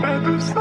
Pas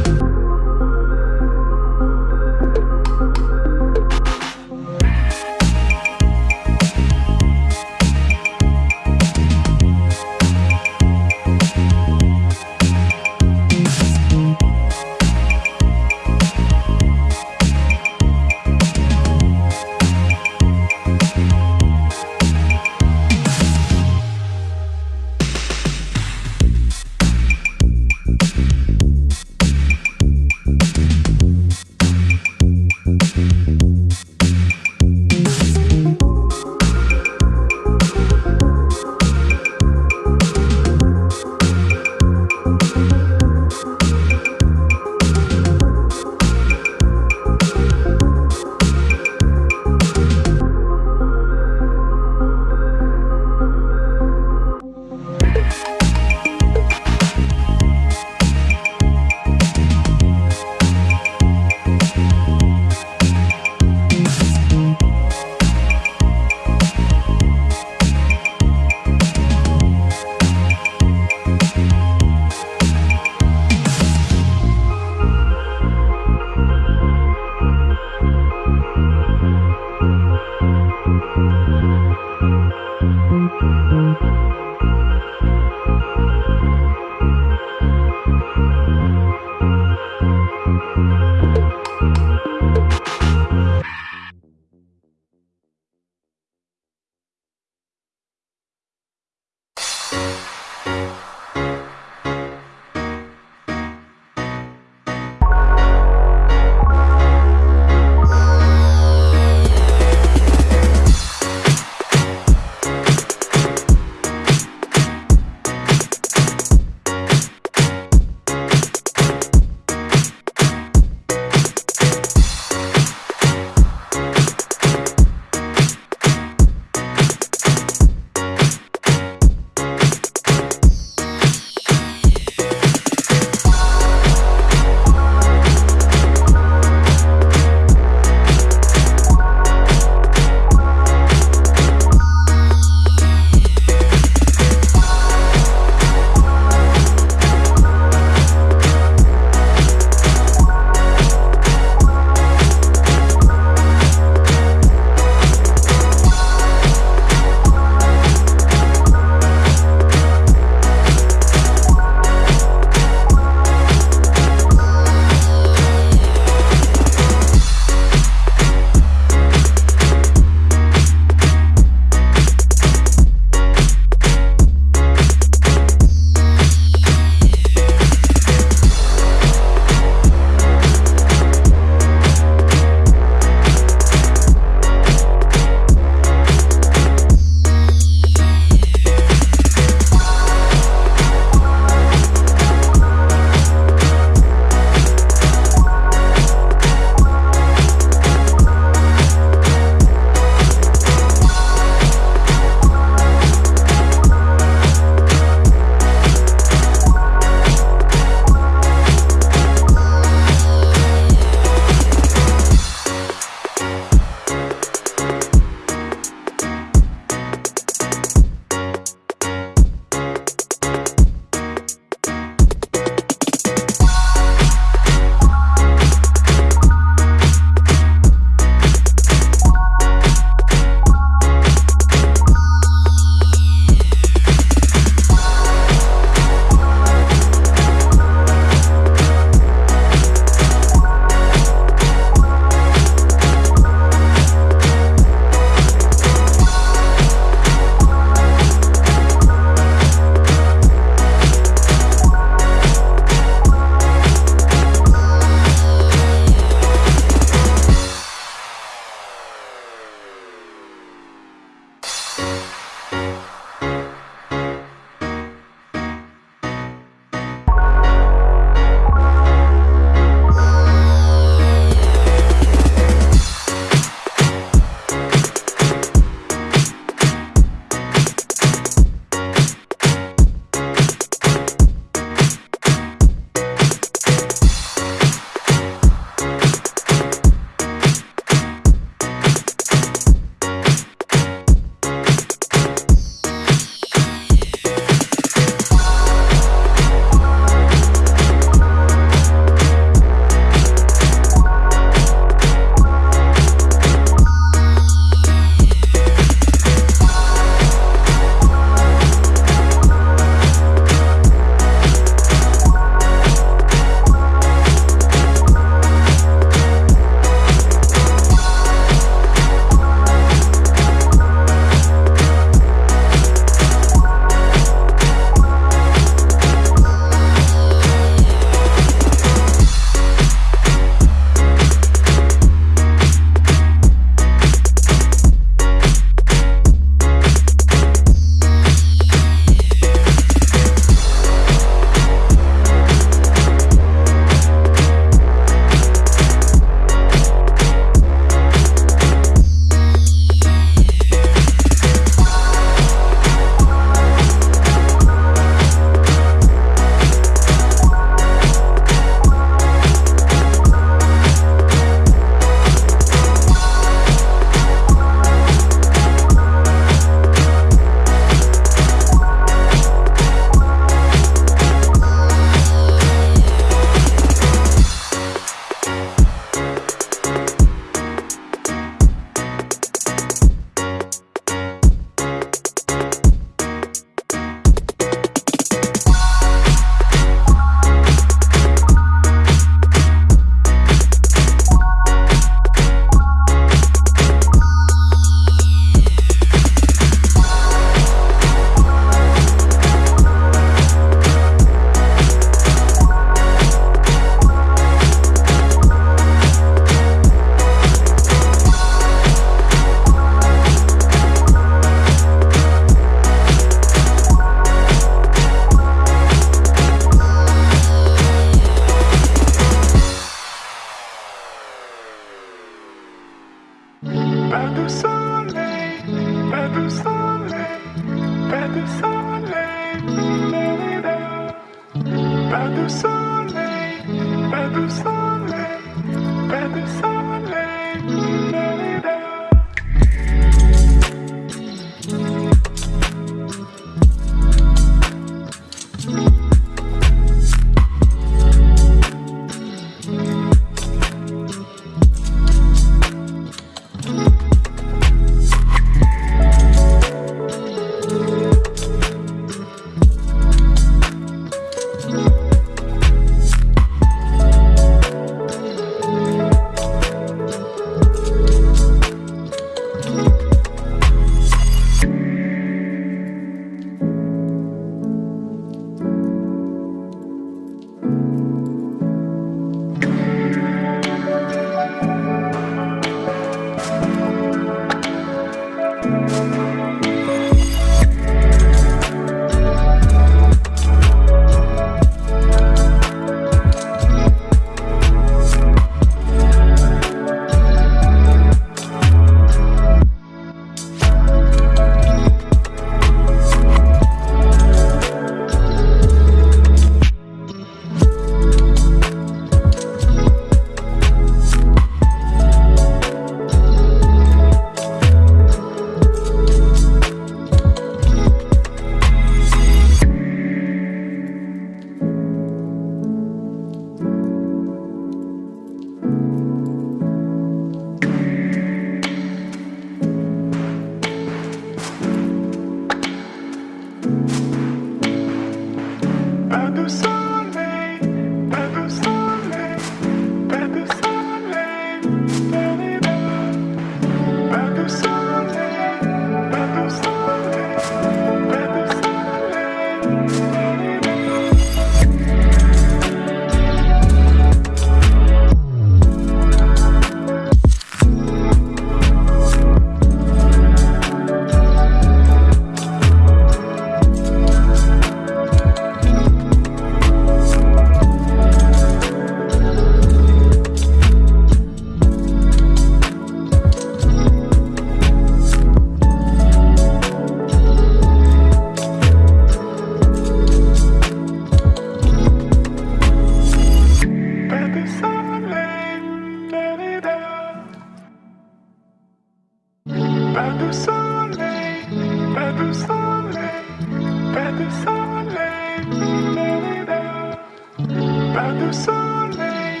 du soleil,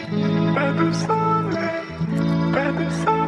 pas de soleil, pas de soleil.